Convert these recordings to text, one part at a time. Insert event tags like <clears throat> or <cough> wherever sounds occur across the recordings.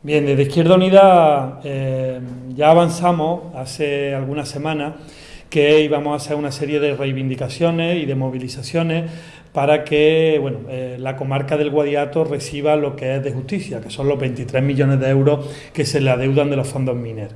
Bien, desde Izquierda Unida eh, ya avanzamos hace algunas semanas que íbamos a hacer una serie de reivindicaciones y de movilizaciones para que bueno, eh, la comarca del Guadiato reciba lo que es de justicia, que son los 23 millones de euros que se le adeudan de los fondos mineros.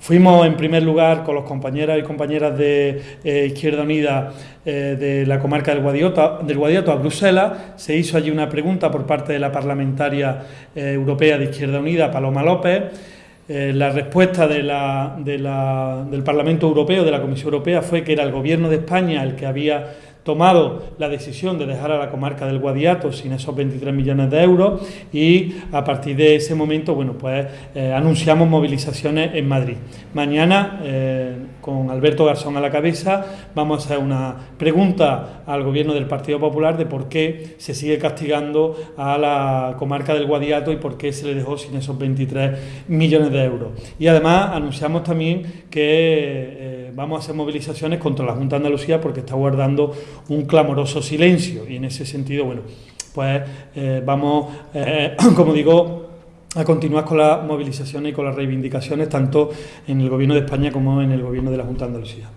Fuimos en primer lugar con los compañeros y compañeras de eh, Izquierda Unida eh, de la comarca del Guadiato, a Bruselas. Se hizo allí una pregunta por parte de la parlamentaria eh, europea de Izquierda Unida, Paloma López. la respuesta de del Parlamento Europeo, de la Comisión Europea, fue que era el Gobierno de España el que había tomado la decisión de dejar a la comarca del Guadiato sin esos 23 millones de euros y a partir de ese momento, bueno, pues eh, anunciamos movilizaciones en Madrid. Mañana, eh, con Alberto Garzón a la cabeza, vamos a hacer una pregunta al gobierno del Partido Popular de por qué se sigue castigando a la comarca del Guadiato y por qué se le dejó sin esos 23 millones de euros. Y además anunciamos también que eh, vamos a hacer movilizaciones contra la Junta de Andalucía porque está guardando un clamoroso silencio y en ese sentido, bueno, pues eh, vamos, eh, <clears throat> como digo, a continuar con las movilizaciones y con las reivindicaciones tanto en el Gobierno de España como en el Gobierno de la Junta de Andalucía.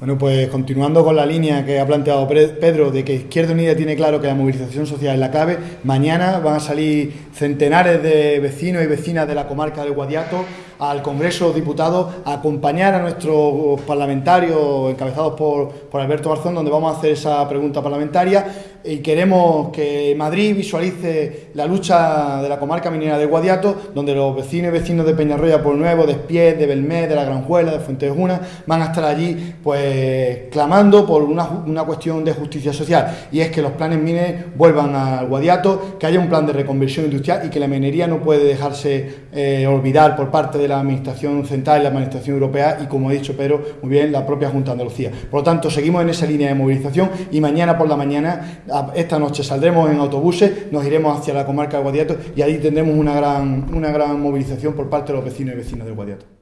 Bueno, pues continuando con la línea que ha planteado Pedro de que Izquierda Unida tiene claro que la movilización social es la clave, mañana van a salir centenares de vecinos y vecinas de la comarca del Guadiato al Congreso de Diputados acompañar a nuestros parlamentarios encabezados por, Alberto Garzón, donde vamos a hacer esa pregunta parlamentaria. Y queremos que Madrid visualice la lucha de la comarca minera de Guadiato, donde los vecinos y vecinos de Peñarroya por Nuevo, de de Belmé, de La Granjuela, de Fuentejuna, van a estar allí pues clamando por una, cuestión de justicia social. Y es que los planes mineros vuelvan al Guadiato, que haya un plan de reconversión industrial y que la minería no puede dejarse eh, olvidar por parte de la Administración Central la Administración Europea y, como he dicho Pedro, muy bien, la propia Junta de Andalucía. Por lo tanto, seguimos en esa línea de movilización y mañana por la mañana, esta noche, saldremos en autobuses, nos iremos hacia la comarca de Guadiato y ahí tendremos una gran, una gran movilización por parte de los vecinos y vecinas de Guadiato.